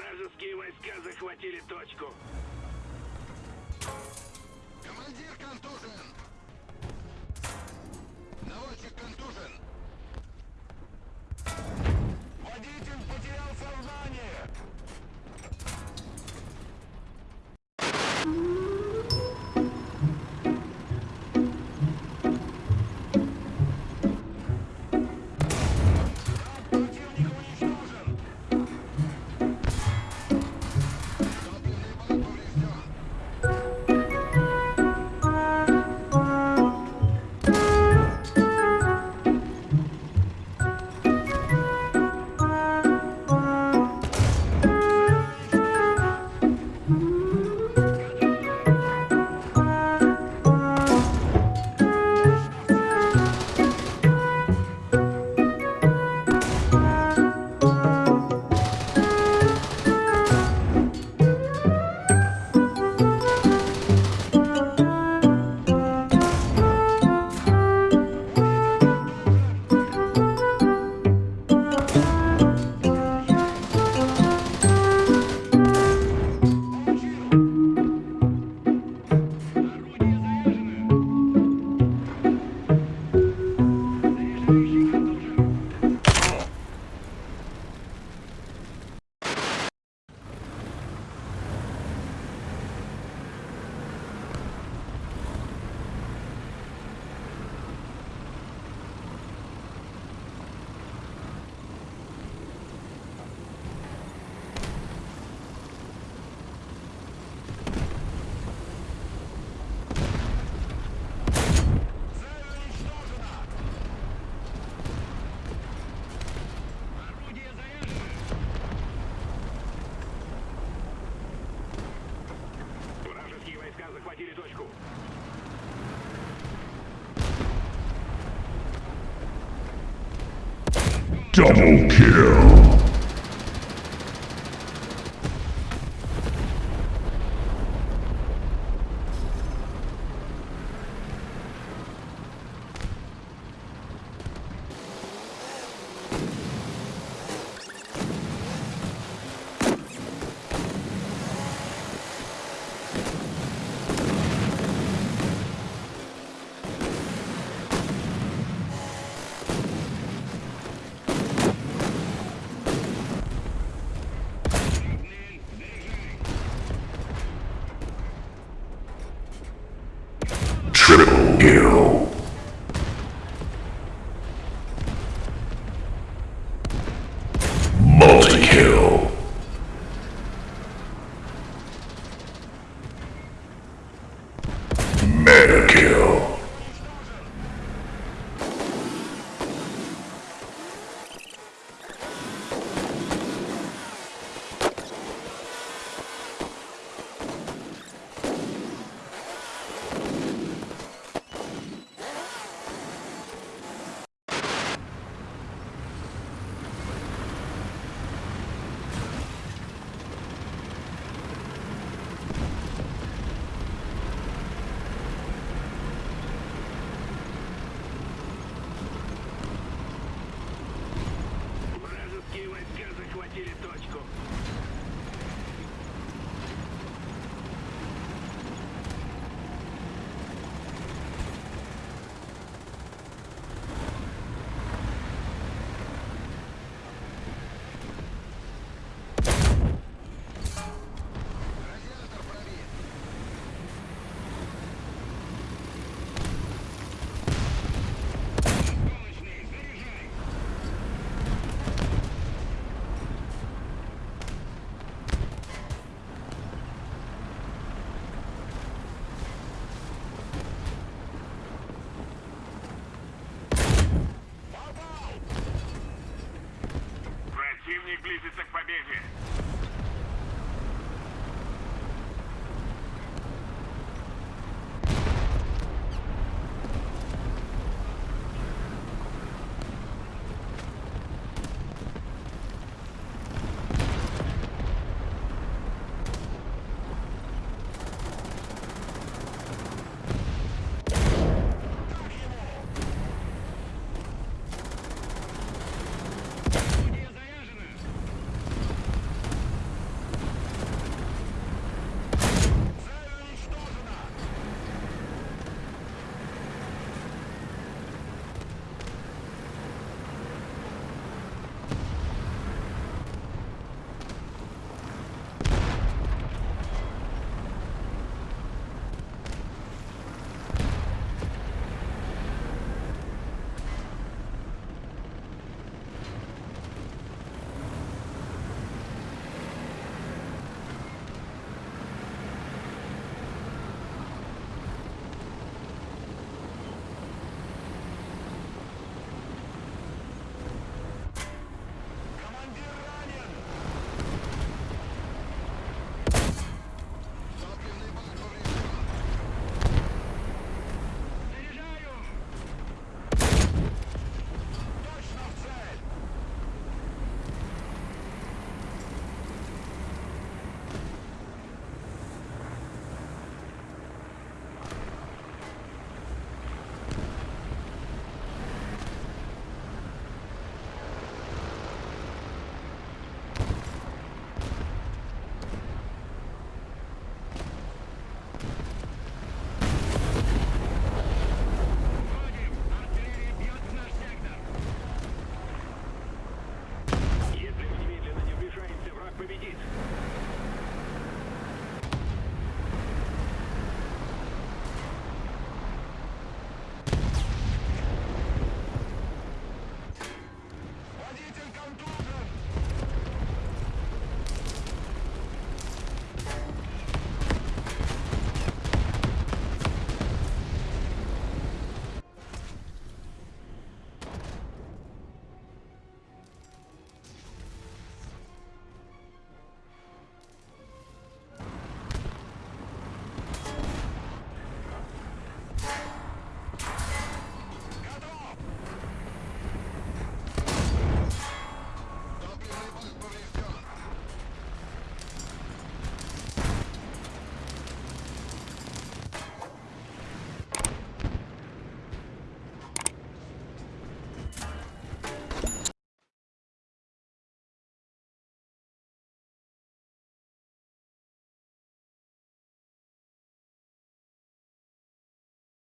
Вражеские войска захватили точку. Командир контужен! Наводчик контужен! Водитель потерял сознание! Double kill. American.